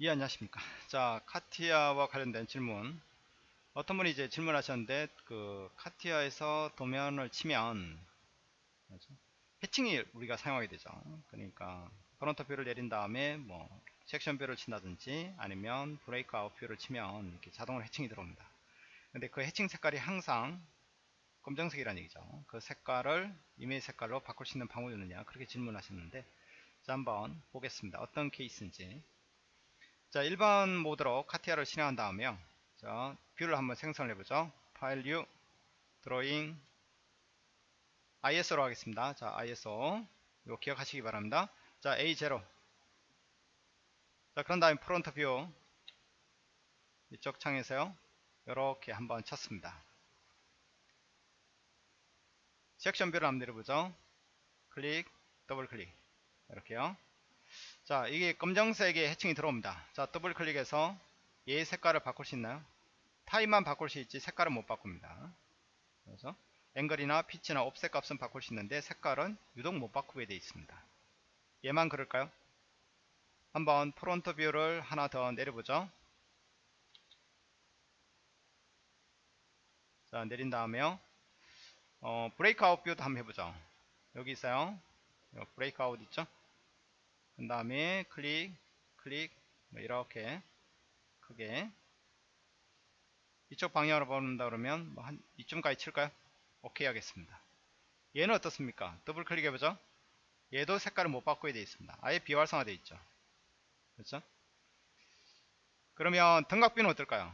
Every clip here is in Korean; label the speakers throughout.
Speaker 1: 예 안녕하십니까? 자 카티아와 관련된 질문. 어떤 분이 이제 질문하셨는데 그 카티아에서 도면을 치면? 해칭이 우리가 사용하게 되죠. 그러니까 front view를 내린 다음에 뭐 section view를 친다든지 아니면 breakout view를 치면 이렇게 자동으로 해칭이 들어옵니다. 근데 그 해칭 색깔이 항상 검정색이라는 얘기죠. 그 색깔을 임의의 색깔로 바꿀 수 있는 방법이 있느냐? 그렇게 질문하셨는데 자 한번 보겠습니다. 어떤 케이스인지 자 일반 모드로 카티아를 실행한 다음에요. 자 view를 한번 생성을 해보죠. 파일 new drawing ISO로 하겠습니다. 자 ISO 이거 기억하시기 바랍니다. 자 A0 자 그런 다음에 front view. 이쪽 창에서요. 이렇게 한번 쳤습니다. section view를 한번 내려보죠. 클릭 더블 클릭. 이렇게요 자 이게 검정색의 해칭이 들어옵니다. 자 더블 클릭해서 얘 색깔을 바꿀 수 있나요? 타입만 바꿀 수 있지 색깔은 못 바꿉니다. 그래서 앵글이나 피치나 offset 값은 바꿀 수 있는데 색깔은 유독 못 바꾸게 되어 있습니다. 얘만 그럴까요? 한번 front view를 하나 더 내려보죠. 자 내린 다음에요. 어, breakout view도 한번 해보죠. 여기 있어요 breakout 있죠 그 다음에 클릭 클릭 뭐 이렇게 크게. 이쪽 방향으로 본다 그러면 뭐 한 이쯤까지 칠까요? 오케이 하겠습니다. 얘는 어떻습니까? 더블 클릭 해보죠. 얘도 색깔을 못 바꾸게 되어 있습니다. 아예 비활성화 되어 있죠. 그렇죠? 그러면 등각 view는 어떨까요?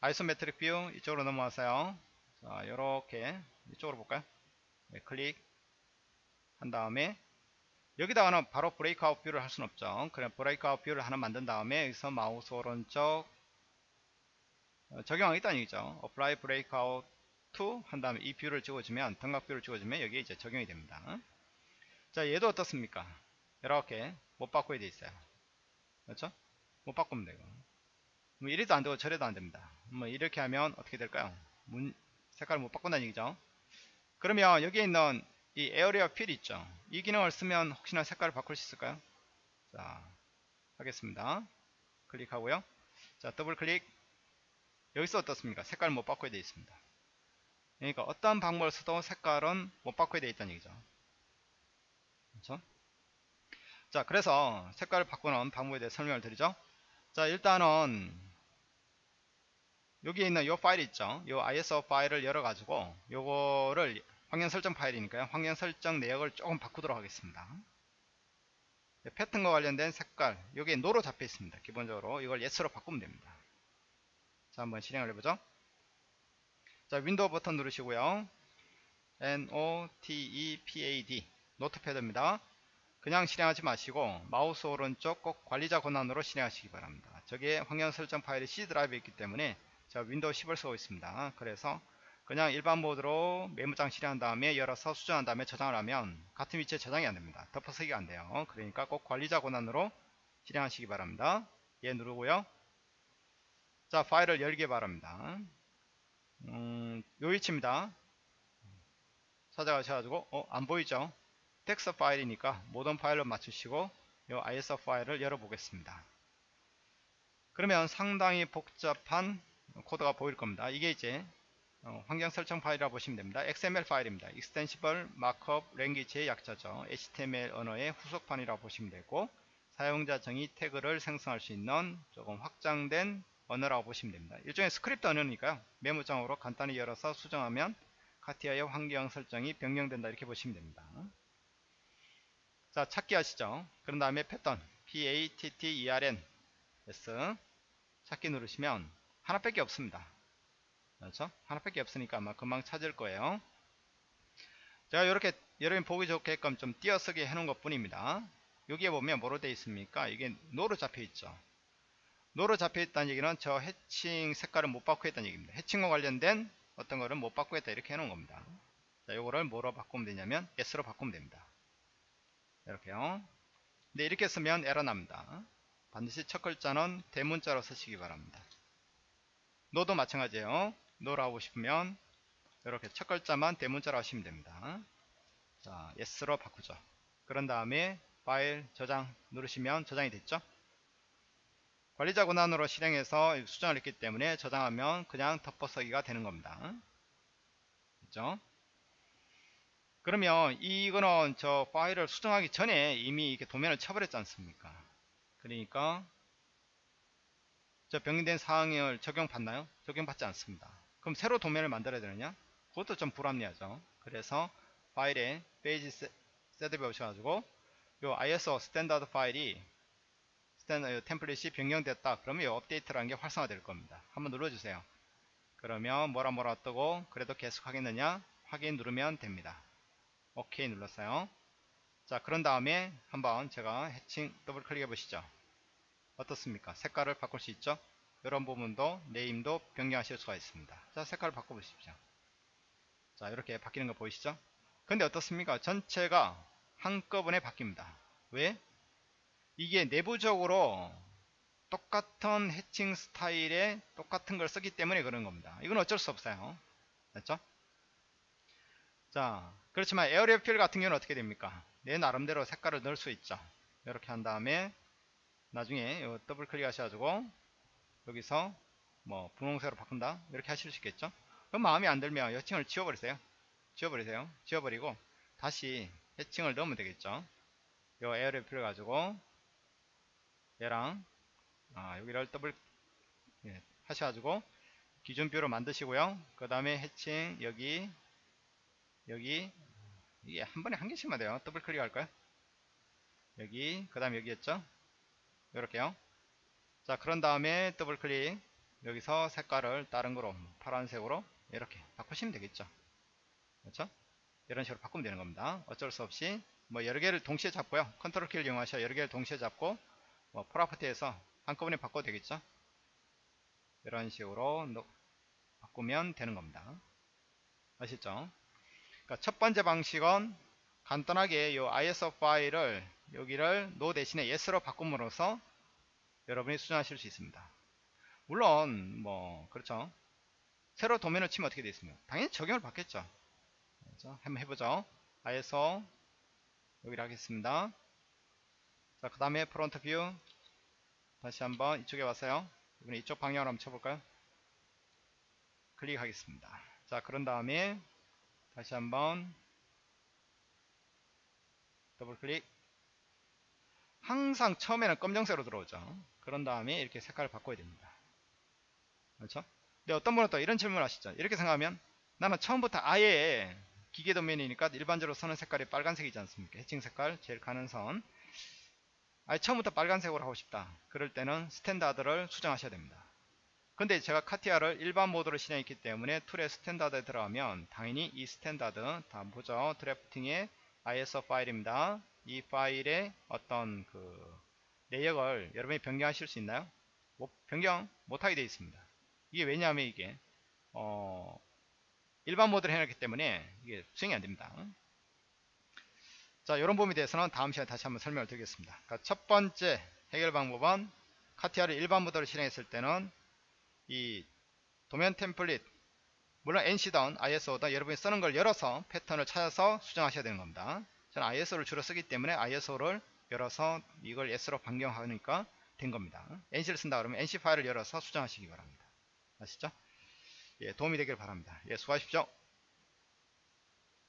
Speaker 1: isometric view 이쪽으로 넘어와서요. 자 요렇게 이쪽으로 볼까요? 네, 클릭. 한 다음에 여기다가는 바로 breakout view를 할 수는 없죠. 그냥 breakout view를 하나 만든 다음에 여기서 마우스 오른쪽 어, 적용하겠다는 얘기죠. apply breakout to 한 다음에 이 view를 찍어주면 등각 view를 찍어주면 여기에 이제 적용이 됩니다. 자 얘도 어떻습니까? 이렇게 못 바꾸게 돼 있어요. 그렇죠? 못 바꾸면 돼요. 뭐 이래도 안 되고 저래도 안 됩니다. 뭐 이렇게 하면 어떻게 될까요? 문 색깔을 못 바꾼다는 얘기죠. 그러면 여기에 있는 이 area fill 있죠? 이 기능을 쓰면 혹시나 색깔을 바꿀 수 있을까요? 자 하겠습니다. 클릭하고요. 자 더블 클릭. 여기서 어떻습니까? 색깔 못 바꾸게 되어 있습니다. 그러니까 어떠한 방법을 써도 색깔은 못 바꾸게 되어 있다는 얘기죠. 그렇죠? 자 그래서 색깔을 바꾸는 방법에 대해 설명을 드리죠. 자 일단은 여기에 있는 이 파일 있죠? 이 ISO 파일을 열어 가지고 요거를 환경 설정 파일이니까요. 환경 설정 내역을 조금 바꾸도록 하겠습니다. 네, 패턴과 관련된 색깔 여기에 no로 잡혀 있습니다. 기본적으로 이걸 yes로 바꾸면 됩니다. 자 한번 실행을 해보죠. 자 윈도우 버튼 누르시고요. NOTEPAD notepad입니다. 그냥 실행하지 마시고 마우스 오른쪽 꼭 관리자 권한으로 실행하시기 바랍니다. 저게 환경 설정 파일이 C 드라이브에 있기 때문에 자 윈도우 10을 쓰고 있습니다. 그래서 그냥 일반 모드로 메모장 실행한 다음에 열어서 수정한 다음에 저장을 하면 같은 위치에 저장이 안됩니다. 덮어쓰기가 안돼요. 그러니까 꼭 관리자 권한으로 실행하시기 바랍니다. 얘 누르고요. 자 파일을 열기 바랍니다. 음, 요 위치입니다. 찾아가셔가지고 어 안보이죠? 텍스트 파일이니까 모든 파일로 맞추시고 요 ISO 파일을 열어보겠습니다. 그러면 상당히 복잡한 코드가 보일 겁니다. 이게 이제 어, 환경 설정 파일이라고 보시면 됩니다. XML 파일입니다. Extensible Markup Language의 약자죠. HTML 언어의 후속판이라고 보시면 되고 사용자 정의 태그를 생성할 수 있는 조금 확장된 언어라고 보시면 됩니다. 일종의 스크립트 언어니까요. 메모장으로 간단히 열어서 수정하면 카티아의 환경 설정이 변경된다 이렇게 보시면 됩니다. 자 찾기 하시죠. 그런 다음에 패턴 PATTERN S 찾기 누르시면 하나밖에 없습니다. 그렇죠? 하나밖에 없으니까 아마 금방 찾을 거예요. 제가 이렇게 여러분 보기 좋게끔 좀 띄어쓰게 해놓은 것 뿐입니다. 여기에 보면 뭐로 되어 있습니까? 이게 노로 잡혀 있죠. 노로 잡혀 있다는 얘기는 저 해칭 색깔을 못 바꾸겠다는 얘기입니다. 해칭과 관련된 어떤 거를 못 바꾸겠다 이렇게 해놓은 겁니다. 자, 요거를 뭐로 바꾸면 되냐면 yes로 바꾸면 됩니다. 이렇게요. 근데 이렇게 쓰면 에러 납니다. 반드시 첫 글자는 대문자로 쓰시기 바랍니다. No도 마찬가지예요. No라고 싶으면 이렇게 첫 글자만 대문자로 하시면 됩니다. 자, yes로 바꾸죠. 그런 다음에 파일 저장 누르시면 저장이 됐죠. 관리자 권한으로 실행해서 수정을 했기 때문에 저장하면 그냥 덮어쓰기가 되는 겁니다. 그죠? 그러면 이거는 저 파일을 수정하기 전에 이미 이렇게 도면을 쳐버렸지 않습니까? 그러니까 저 변경된 사항을 적용받나요? 적용받지 않습니다. 그럼 새로 도면을 만들어야 되느냐? 그것도 좀 불합리하죠. 그래서 파일에 page setup에 오셔가지고 요 ISO standard 파일이 standard template이 변경됐다. 그러면 이 update라는 게 활성화될 겁니다. 한번 눌러주세요. 그러면 뭐라 뭐라 뜨고 그래도 계속 하겠느냐? 확인 누르면 됩니다. 오케이 눌렀어요. 자 그런 다음에 한번 제가 해칭 더블 클릭해 보시죠. 어떻습니까? 색깔을 바꿀 수 있죠? 이런 부분도 name도 변경하실 수가 있습니다. 자 색깔을 바꿔보십시오. 자 이렇게 바뀌는 거 보이시죠? 근데 어떻습니까? 전체가 한꺼번에 바뀝니다. 왜? 이게 내부적으로 똑같은 해칭 스타일에 똑같은 걸 쓰기 때문에 그런 겁니다. 이건 어쩔 수 없어요. 됐죠? 자, 그렇지만 에어리어 필 같은 경우는 어떻게 됩니까? 내 나름대로 색깔을 넣을 수 있죠. 이렇게 한 다음에 나중에 더블 클릭 하셔가지고 여기서 뭐 분홍색으로 바꾼다? 이렇게 하실 수 있겠죠? 그럼 마음에 안 들면 해칭을 지워버리세요. 지워버리세요. 지워버리고 다시 해칭을 넣으면 되겠죠? 요 view 가지고 얘랑 아, 여기를 더블 예, 하셔가지고 기준 view로 만드시고요. 그 다음에 해칭 여기 여기 이게 한 번에 한 개씩만 돼요. 더블 클릭 할까요. 여기 그 다음 여기였죠? 이렇게요 자 그런 다음에 더블 클릭. 여기서 색깔을 다른 거로 파란색으로 이렇게 바꾸시면 되겠죠. 그렇죠? 이런 식으로 바꾸면 되는 겁니다. 어쩔 수 없이 뭐 여러 개를 동시에 잡고요. 컨트롤 키를 이용하셔 여러 개를 동시에 잡고 뭐 property에서 한꺼번에 바꿔도 되겠죠? 이런 식으로 바꾸면 되는 겁니다. 아시죠? 그러니까 첫 번째 방식은 간단하게 이 ISO 파일을 여기를 no 대신에 yes로 바꿈으로써 여러분이 수정하실 수 있습니다. 물론 뭐 그렇죠. 새로 도면을 치면 어떻게 되겠습니까? 당연히 적용을 받겠죠. 그렇죠? 한번 해보죠. ISO 여기를 하겠습니다. 자, 그 다음에 front view 다시 한번 이쪽에 왔어요. 이번에 이쪽 방향으로 한번 쳐볼까요? 클릭하겠습니다. 자, 그런 다음에 다시 한번 더블 클릭 항상 처음에는 검정색으로 들어오죠. 그런 다음에 이렇게 색깔을 바꿔야 됩니다. 그렇죠? 근데 어떤 분은 또 이런 질문을 하시죠. 이렇게 생각하면 나는 처음부터 아예 기계 도면이니까 일반적으로 쓰는 색깔이 빨간색이지 않습니까? 해칭 색깔 제일 가는 선. 아예 처음부터 빨간색으로 하고 싶다. 그럴 때는 standard를 수정하셔야 됩니다. 근데 제가 CATIA를 일반 모드로 실행했기 때문에 tool의 standard에 들어가면 당연히 이 standard 다 보죠. drafting의 ISO 파일입니다. 이 파일의 어떤 그 내역을 여러분이 변경하실 수 있나요? 뭐 변경 못하게 되어 있습니다. 이게 왜냐하면 이게 어 일반 모드를 해놨기 때문에 이게 수행이 안됩니다. 자 이런 부분에 대해서는 다음 시간에 다시 한번 설명을 드리겠습니다. 그러니까 첫 번째 해결 방법은 카티아를 일반 모드로 실행했을 때는 이 도면 템플릿 물론 NC든 ISO든 여러분이 쓰는 걸 열어서 패턴을 찾아서 수정하셔야 되는 겁니다. 저는 ISO를 주로 쓰기 때문에 ISO를 열어서 이걸 S로 변경하니까 된 겁니다. NC를 쓴다 그러면 NC 파일을 열어서 수정하시기 바랍니다. 아시죠? 예, 도움이 되길 바랍니다. 예, 수고하십시오.